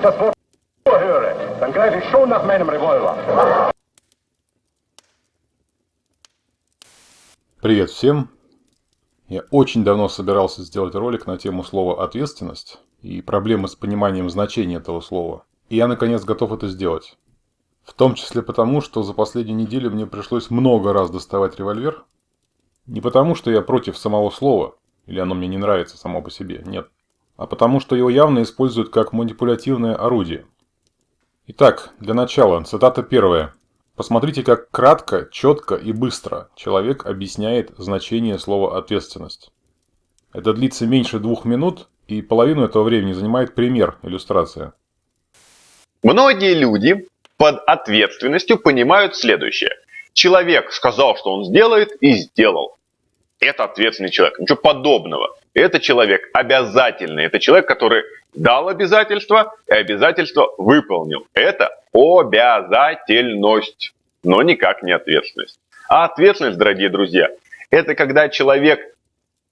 ich das Wort höre, dann greife ich schon nach meinem Revolver. Привет всем! Я очень давно собирался сделать ролик на тему слова «ответственность» и проблемы с пониманием значения этого слова. И я наконец готов это сделать. В том числе потому, что за последнюю неделю мне пришлось много раз доставать револьвер. Не потому, что я против самого слова, или оно мне не нравится само по себе, нет. А потому, что его явно используют как манипулятивное орудие. Итак, для начала, цитата первая. Посмотрите, как кратко, четко и быстро человек объясняет значение слова «ответственность». Это длится меньше двух минут, и половину этого времени занимает пример, иллюстрация. Многие люди под ответственностью понимают следующее. Человек сказал, что он сделает, и сделал. Это ответственный человек. Ничего подобного. Это человек обязательный. Это человек, который дал обязательство и обязательство выполнил. Это обязательность, но никак не ответственность. А ответственность, дорогие друзья, это когда человек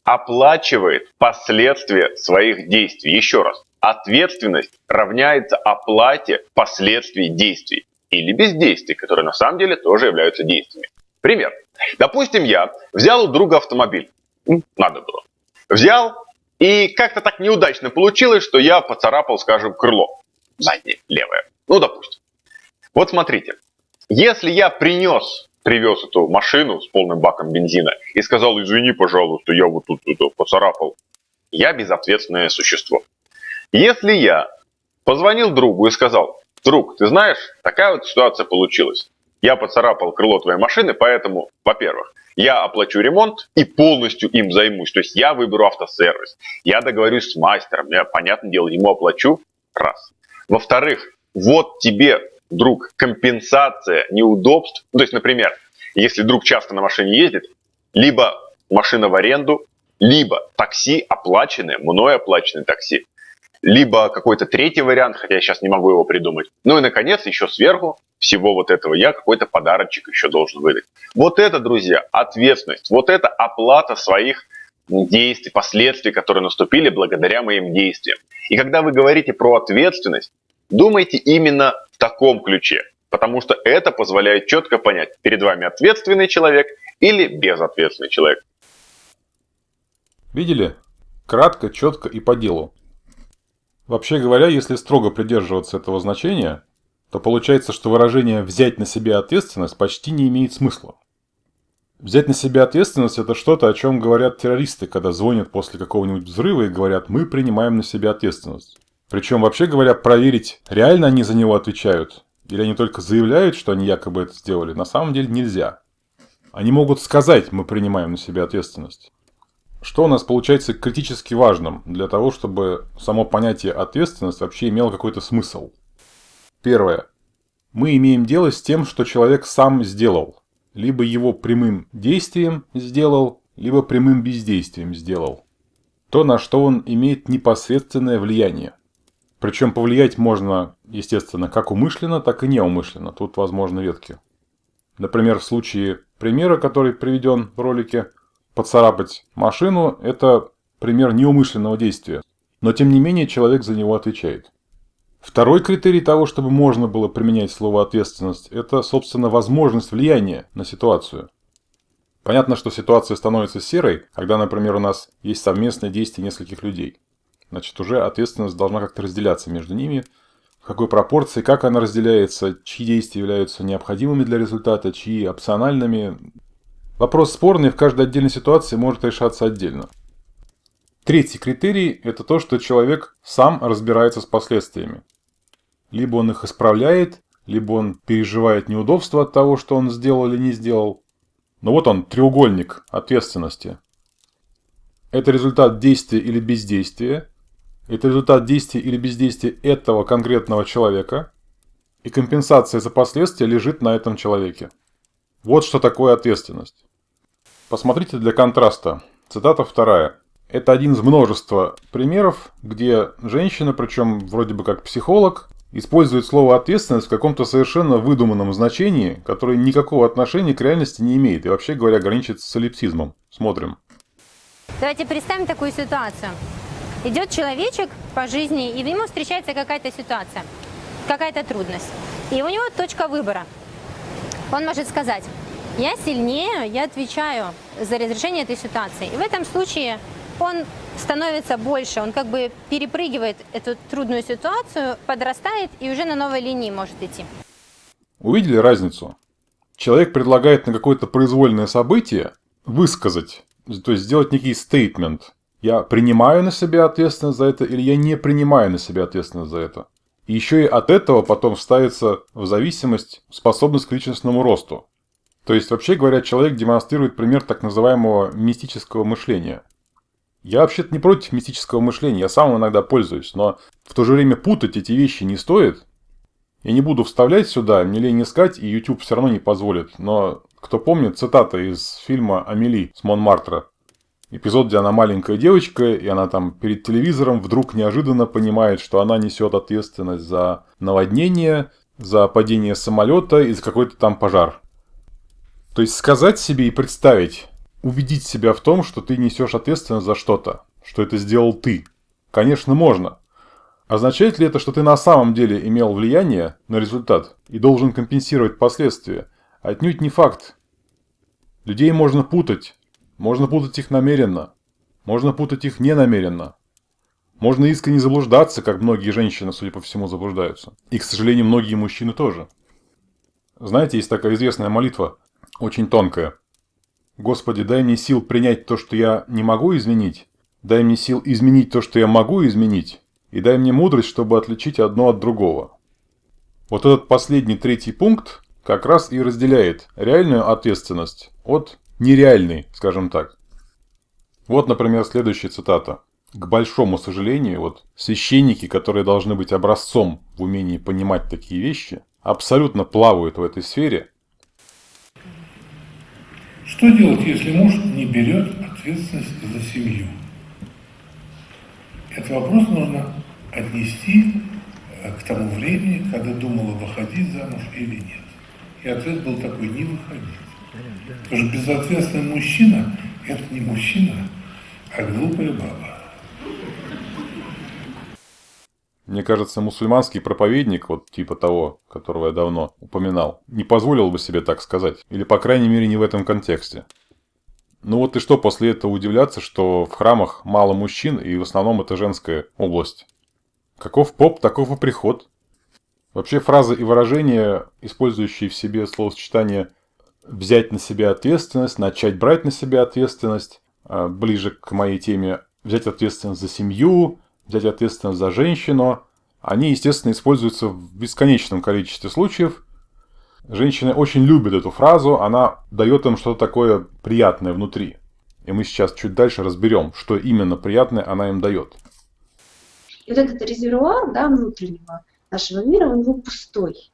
оплачивает последствия своих действий. Еще раз, ответственность равняется оплате последствий действий или бездействий, которые на самом деле тоже являются действиями. Пример. Допустим, я взял у друга автомобиль. Надо было. Взял, и как-то так неудачно получилось, что я поцарапал, скажем, крыло. Заднее, левое. Ну, допустим. Вот смотрите. Если я принес, привез эту машину с полным баком бензина и сказал, извини, пожалуйста, я вот тут это поцарапал, я безответственное существо. Если я позвонил другу и сказал, друг, ты знаешь, такая вот ситуация получилась. Я поцарапал крыло твоей машины, поэтому, во-первых, я оплачу ремонт и полностью им займусь. То есть я выберу автосервис, я договорюсь с мастером, я, понятное дело, ему оплачу. Раз. Во-вторых, вот тебе, друг, компенсация неудобств. То есть, например, если друг часто на машине ездит, либо машина в аренду, либо такси оплаченное, мной оплаченное такси, либо какой-то третий вариант, хотя я сейчас не могу его придумать. Ну и, наконец, еще сверху всего вот этого я какой-то подарочек еще должен выдать. Вот это, друзья, ответственность. Вот это оплата своих действий, последствий, которые наступили благодаря моим действиям. И когда вы говорите про ответственность, думайте именно в таком ключе. Потому что это позволяет четко понять, перед вами ответственный человек или безответственный человек. Видели? Кратко, четко и по делу. Вообще говоря, если строго придерживаться этого значения, то получается, что выражение «взять на себя ответственность» почти не имеет смысла. Взять на себя ответственность – это что-то, о чем говорят террористы, когда звонят после какого-нибудь взрыва и говорят «мы принимаем на себя ответственность». Причем, вообще говоря, проверить, реально они за него отвечают, или они только заявляют, что они якобы это сделали, на самом деле нельзя. Они могут сказать «мы принимаем на себя ответственность». Что у нас получается критически важным для того, чтобы само понятие ответственность вообще имело какой-то смысл? Первое. Мы имеем дело с тем, что человек сам сделал. Либо его прямым действием сделал, либо прямым бездействием сделал. То, на что он имеет непосредственное влияние. Причем повлиять можно, естественно, как умышленно, так и неумышленно. Тут возможны ветки. Например, в случае примера, который приведен в ролике, Поцарапать машину – это пример неумышленного действия, но тем не менее человек за него отвечает. Второй критерий того, чтобы можно было применять слово «ответственность» – это, собственно, возможность влияния на ситуацию. Понятно, что ситуация становится серой, когда, например, у нас есть совместное действие нескольких людей. Значит, уже ответственность должна как-то разделяться между ними, в какой пропорции, как она разделяется, чьи действия являются необходимыми для результата, чьи опциональными, Вопрос спорный в каждой отдельной ситуации может решаться отдельно. Третий критерий – это то, что человек сам разбирается с последствиями. Либо он их исправляет, либо он переживает неудобства от того, что он сделал или не сделал. Но вот он, треугольник ответственности. Это результат действия или бездействия. Это результат действия или бездействия этого конкретного человека. И компенсация за последствия лежит на этом человеке. Вот что такое ответственность. Посмотрите для контраста. Цитата вторая. Это один из множества примеров, где женщина, причем вроде бы как психолог, использует слово «ответственность» в каком-то совершенно выдуманном значении, которое никакого отношения к реальности не имеет и вообще говоря граничит с солипсизмом. Смотрим. Давайте представим такую ситуацию. Идет человечек по жизни, и ему встречается какая-то ситуация, какая-то трудность. И у него точка выбора. Он может сказать, я сильнее, я отвечаю за разрешение этой ситуации. И в этом случае он становится больше, он как бы перепрыгивает эту трудную ситуацию, подрастает и уже на новой линии может идти. Увидели разницу? Человек предлагает на какое-то произвольное событие высказать, то есть сделать некий стейтмент. Я принимаю на себя ответственность за это или я не принимаю на себя ответственность за это. И еще и от этого потом ставится в зависимость способность к личностному росту. То есть, вообще говоря, человек демонстрирует пример так называемого мистического мышления. Я вообще-то не против мистического мышления, я сам иногда пользуюсь, но в то же время путать эти вещи не стоит. Я не буду вставлять сюда, мне лень искать, и YouTube все равно не позволит. Но кто помнит, цитата из фильма «Амели» с Монмартра. Эпизод, где она маленькая девочка, и она там перед телевизором вдруг неожиданно понимает, что она несет ответственность за наводнение, за падение самолета и за какой-то там пожар. То есть сказать себе и представить, убедить себя в том, что ты несешь ответственность за что-то, что это сделал ты. Конечно, можно. Означает ли это, что ты на самом деле имел влияние на результат и должен компенсировать последствия? Отнюдь не факт. Людей можно путать. Можно путать их намеренно. Можно путать их ненамеренно. Можно искренне заблуждаться, как многие женщины, судя по всему, заблуждаются. И, к сожалению, многие мужчины тоже. Знаете, есть такая известная молитва, очень тонкая. Господи, дай мне сил принять то, что я не могу изменить. Дай мне сил изменить то, что я могу изменить. И дай мне мудрость, чтобы отличить одно от другого. Вот этот последний третий пункт как раз и разделяет реальную ответственность от нереальной, скажем так. Вот, например, следующая цитата. К большому сожалению, вот священники, которые должны быть образцом в умении понимать такие вещи, абсолютно плавают в этой сфере. Что делать, если муж не берет ответственность за семью? Этот вопрос нужно отнести э, к тому времени, когда думала, выходить замуж или нет. И ответ был такой, не выходить. Потому что безответственный мужчина – это не мужчина, а глупая баба. Мне кажется, мусульманский проповедник, вот типа того, которого я давно упоминал, не позволил бы себе так сказать. Или, по крайней мере, не в этом контексте. Ну вот и что после этого удивляться, что в храмах мало мужчин, и в основном это женская область. Каков поп, таков и приход. Вообще фразы и выражения, использующие в себе словосочетание «взять на себя ответственность», «начать брать на себя ответственность», а, ближе к моей теме «взять ответственность за семью», «взять ответственность за женщину», они, естественно, используются в бесконечном количестве случаев. Женщины очень любят эту фразу, она дает им что-то такое приятное внутри. И мы сейчас чуть дальше разберем, что именно приятное она им дает. И вот этот резервуар да, внутреннего нашего мира, он его пустой.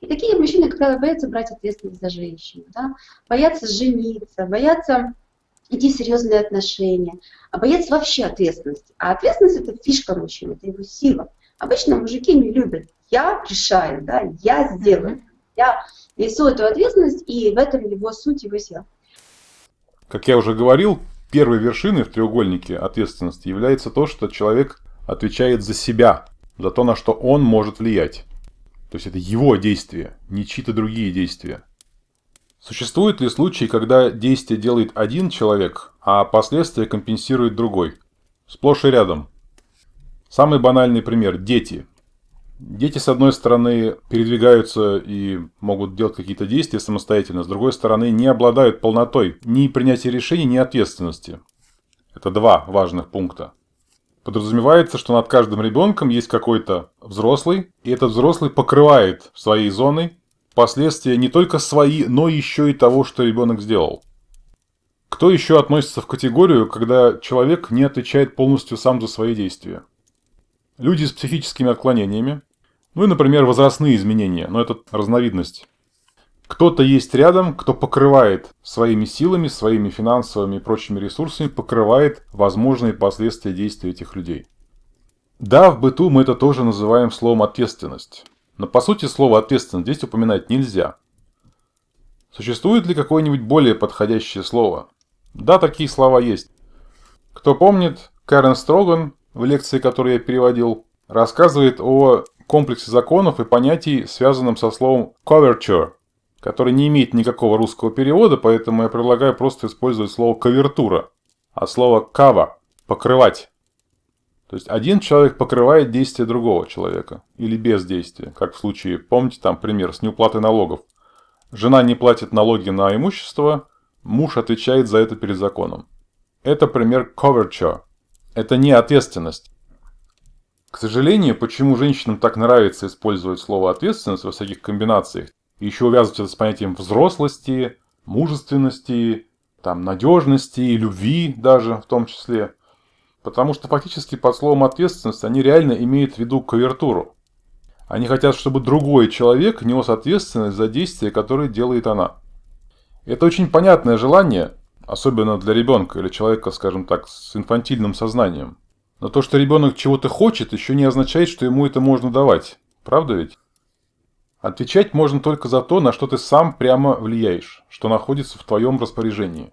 И такие мужчины, как правило, боятся брать ответственность за женщину, да? боятся жениться, боятся идти в серьезные отношения, а боятся вообще ответственности. А ответственность – это фишка мужчины, это его сила. Обычно мужики не любят. Я решаю, да, я сделаю. Я несу эту ответственность, и в этом его суть, его сила. Как я уже говорил, первой вершиной в треугольнике ответственности является то, что человек отвечает за себя, за то, на что он может влиять. То есть это его действия, не чьи-то другие действия. Существуют ли случаи, когда действие делает один человек, а последствия компенсирует другой? Сплошь и рядом. Самый банальный пример – дети. Дети, с одной стороны, передвигаются и могут делать какие-то действия самостоятельно, с другой стороны, не обладают полнотой ни принятия решений, ни ответственности. Это два важных пункта. Подразумевается, что над каждым ребенком есть какой-то взрослый, и этот взрослый покрывает своей зоной последствия не только свои, но еще и того, что ребенок сделал. Кто еще относится в категорию, когда человек не отвечает полностью сам за свои действия? Люди с психическими отклонениями, ну и, например, возрастные изменения, но это разновидность. Кто-то есть рядом, кто покрывает своими силами, своими финансовыми и прочими ресурсами, покрывает возможные последствия действий этих людей. Да, в быту мы это тоже называем словом ответственность. Но по сути слово ответственность здесь упоминать нельзя. Существует ли какое-нибудь более подходящее слово? Да, такие слова есть. Кто помнит, Карен Строган в лекции, которую я переводил, рассказывает о комплексе законов и понятий, связанном со словом coverture, который не имеет никакого русского перевода, поэтому я предлагаю просто использовать слово «кавертура», а слово «cover» – «покрывать». То есть один человек покрывает действие другого человека или бездействие, как в случае, помните там пример с неуплатой налогов. Жена не платит налоги на имущество, муж отвечает за это перед законом. Это пример coverture. Это не ответственность. К сожалению, почему женщинам так нравится использовать слово ответственность во всяких комбинациях, и еще увязывать это с понятием взрослости, мужественности, там, надежности, любви даже в том числе – Потому что фактически под словом ответственность они реально имеют в виду кавертуру. Они хотят, чтобы другой человек нес ответственность за действия, которые делает она. Это очень понятное желание, особенно для ребенка или человека, скажем так, с инфантильным сознанием. Но то, что ребенок чего-то хочет, еще не означает, что ему это можно давать. Правда ведь? Отвечать можно только за то, на что ты сам прямо влияешь, что находится в твоем распоряжении.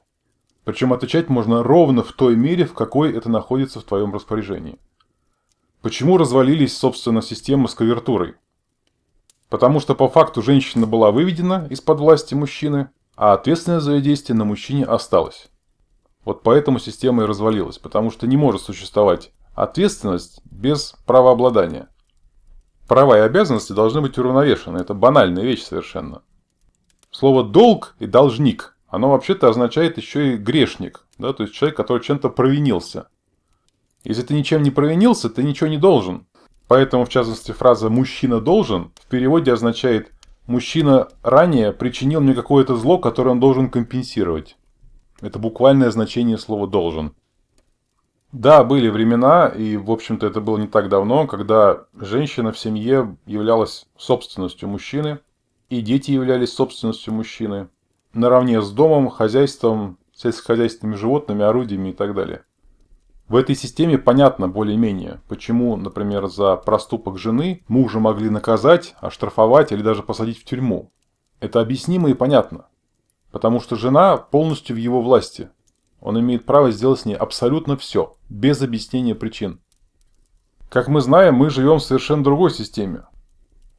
Причем отвечать можно ровно в той мере, в какой это находится в твоем распоряжении. Почему развалились, собственно, системы с кавертурой? Потому что по факту женщина была выведена из-под власти мужчины, а ответственность за ее действия на мужчине осталась. Вот поэтому система и развалилась, потому что не может существовать ответственность без правообладания. Права и обязанности должны быть уравновешены, это банальная вещь совершенно. Слово «долг» и «должник» оно вообще-то означает еще и грешник, да, то есть человек, который чем-то провинился. Если ты ничем не провинился, ты ничего не должен. Поэтому, в частности, фраза «мужчина должен» в переводе означает «мужчина ранее причинил мне какое-то зло, которое он должен компенсировать». Это буквальное значение слова «должен». Да, были времена, и, в общем-то, это было не так давно, когда женщина в семье являлась собственностью мужчины, и дети являлись собственностью мужчины, наравне с домом, хозяйством, сельскохозяйственными животными, орудиями и так далее. В этой системе понятно более-менее, почему, например, за проступок жены мужа могли наказать, оштрафовать или даже посадить в тюрьму. Это объяснимо и понятно. Потому что жена полностью в его власти. Он имеет право сделать с ней абсолютно все, без объяснения причин. Как мы знаем, мы живем в совершенно другой системе,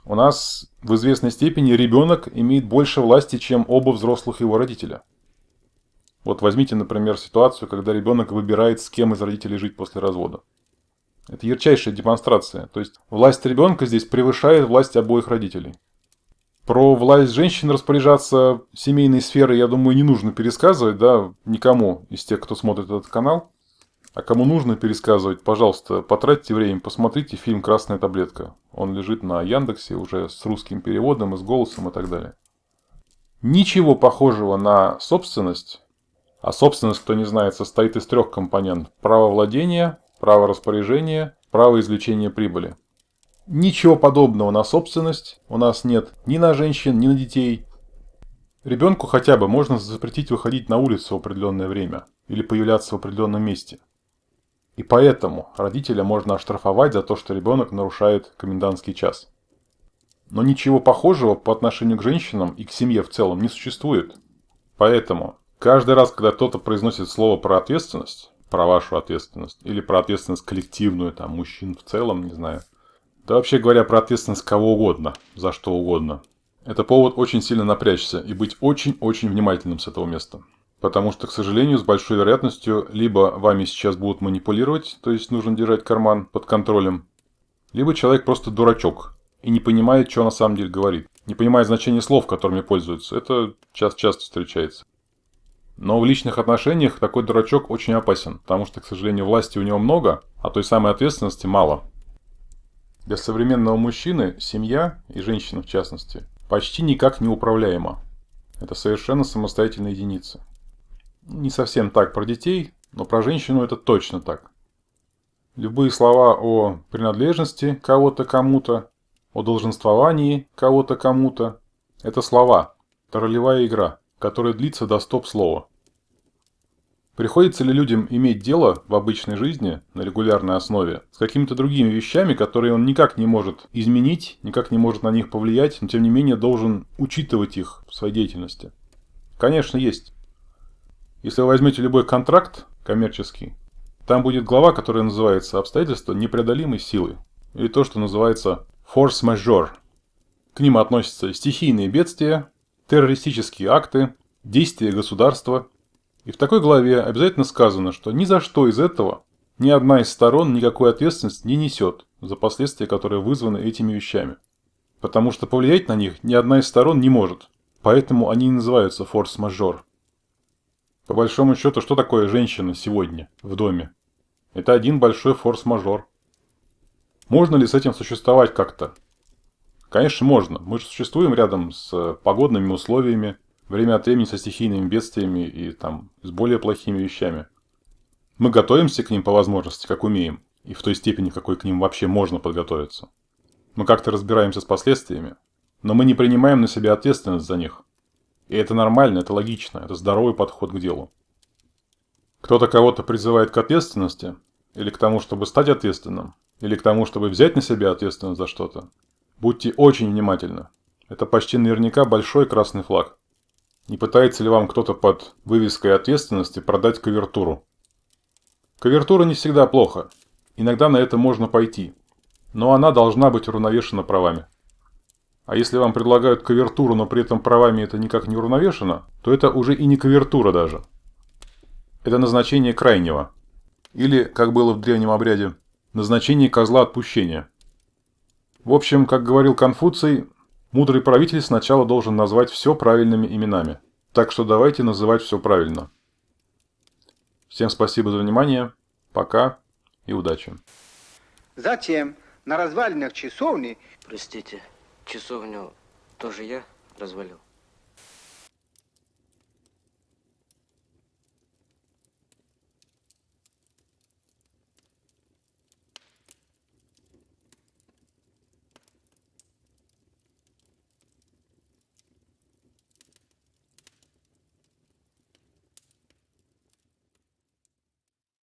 у нас в известной степени ребенок имеет больше власти, чем оба взрослых его родителя. Вот возьмите, например, ситуацию, когда ребенок выбирает, с кем из родителей жить после развода. Это ярчайшая демонстрация. То есть власть ребенка здесь превышает власть обоих родителей. Про власть женщин распоряжаться семейной сферой, я думаю, не нужно пересказывать, да, никому из тех, кто смотрит этот канал. А кому нужно пересказывать, пожалуйста, потратьте время, посмотрите фильм «Красная таблетка». Он лежит на Яндексе уже с русским переводом и с голосом и так далее. Ничего похожего на собственность, а собственность, кто не знает, состоит из трех компонентов. Право владения, право распоряжения, право извлечения прибыли. Ничего подобного на собственность у нас нет ни на женщин, ни на детей. Ребенку хотя бы можно запретить выходить на улицу в определенное время или появляться в определенном месте – и поэтому родителя можно оштрафовать за то, что ребенок нарушает комендантский час. Но ничего похожего по отношению к женщинам и к семье в целом не существует. Поэтому каждый раз, когда кто-то произносит слово про ответственность, про вашу ответственность, или про ответственность коллективную, там, мужчин в целом, не знаю, да вообще говоря про ответственность кого угодно, за что угодно, это повод очень сильно напрячься и быть очень-очень внимательным с этого места. Потому что, к сожалению, с большой вероятностью либо вами сейчас будут манипулировать, то есть нужно держать карман под контролем, либо человек просто дурачок и не понимает, что на самом деле говорит. Не понимает значение слов, которыми пользуется. Это часто-часто встречается. Но в личных отношениях такой дурачок очень опасен, потому что, к сожалению, власти у него много, а той самой ответственности мало. Для современного мужчины семья, и женщина в частности, почти никак не управляема. Это совершенно самостоятельная единица. Не совсем так про детей, но про женщину это точно так. Любые слова о принадлежности кого-то кому-то, о долженствовании кого-то кому-то – это слова, это ролевая игра, которая длится до стоп-слова. Приходится ли людям иметь дело в обычной жизни на регулярной основе с какими-то другими вещами, которые он никак не может изменить, никак не может на них повлиять, но тем не менее должен учитывать их в своей деятельности? Конечно, есть. Если вы возьмете любой контракт коммерческий, Там будет глава, которая называется «Обстоятельства непреодолимой силы» или то, что называется «force majeure». К ним относятся стихийные бедствия, террористические акты, действия государства. И в такой главе обязательно сказано, что ни за что из этого ни одна из сторон никакой ответственности не несет за последствия, которые вызваны этими вещами. Потому что повлиять на них ни одна из сторон не может. Поэтому они и называются форс-мажор. По большому счету, что такое женщина сегодня в доме? Это один большой форс-мажор. Можно ли с этим существовать как-то? Конечно, можно. Мы же существуем рядом с погодными условиями, время от времени со стихийными бедствиями и там с более плохими вещами. Мы готовимся к ним по возможности, как умеем, и в той степени, какой к ним вообще можно подготовиться. Мы как-то разбираемся с последствиями, но мы не принимаем на себя ответственность за них. И это нормально, это логично, это здоровый подход к делу. Кто-то кого-то призывает к ответственности, или к тому, чтобы стать ответственным, или к тому, чтобы взять на себя ответственность за что-то. Будьте очень внимательны. Это почти наверняка большой красный флаг. Не пытается ли вам кто-то под вывеской ответственности продать кавертуру? Кавертура не всегда плохо. Иногда на это можно пойти. Но она должна быть уравновешена правами. А если вам предлагают кавертуру, но при этом правами это никак не уравновешено, то это уже и не кавертура даже. Это назначение крайнего. Или, как было в древнем обряде, назначение козла отпущения. В общем, как говорил Конфуций, мудрый правитель сначала должен назвать все правильными именами. Так что давайте называть все правильно. Всем спасибо за внимание. Пока и удачи. Затем на развалинах часовни Простите, часовню тоже я развалил?